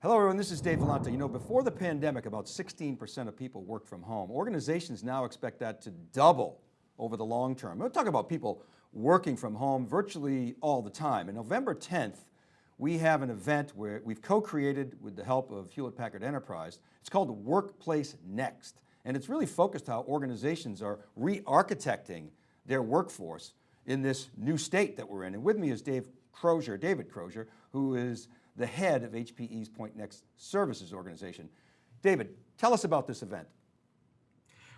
Hello everyone, this is Dave Vellante. You know, before the pandemic, about 16% of people worked from home. Organizations now expect that to double over the long term. We'll talk about people working from home virtually all the time. And November 10th, we have an event where we've co-created with the help of Hewlett Packard Enterprise. It's called Workplace Next. And it's really focused how organizations are re-architecting their workforce in this new state that we're in. And with me is Dave Crozier, David Crozier, who is the head of HPE's Pointnext Services organization. David, tell us about this event.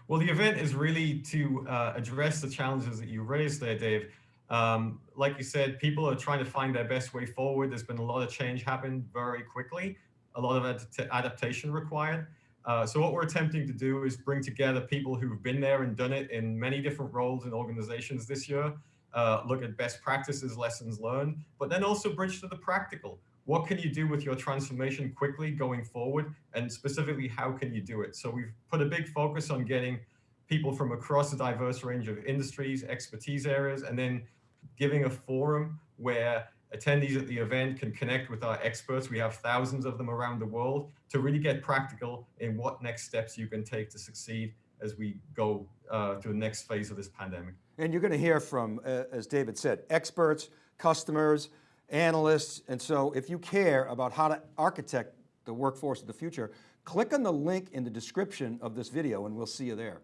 Well, the event is really to uh, address the challenges that you raised there, Dave. Um, like you said, people are trying to find their best way forward. There's been a lot of change happen very quickly, a lot of ad adaptation required. Uh, so what we're attempting to do is bring together people who've been there and done it in many different roles and organizations this year, uh, look at best practices, lessons learned, but then also bridge to the practical. What can you do with your transformation quickly going forward? And specifically, how can you do it? So we've put a big focus on getting people from across a diverse range of industries, expertise areas, and then giving a forum where attendees at the event can connect with our experts. We have thousands of them around the world to really get practical in what next steps you can take to succeed as we go uh, to the next phase of this pandemic. And you're going to hear from, uh, as David said, experts, customers, analysts. And so if you care about how to architect the workforce of the future, click on the link in the description of this video and we'll see you there.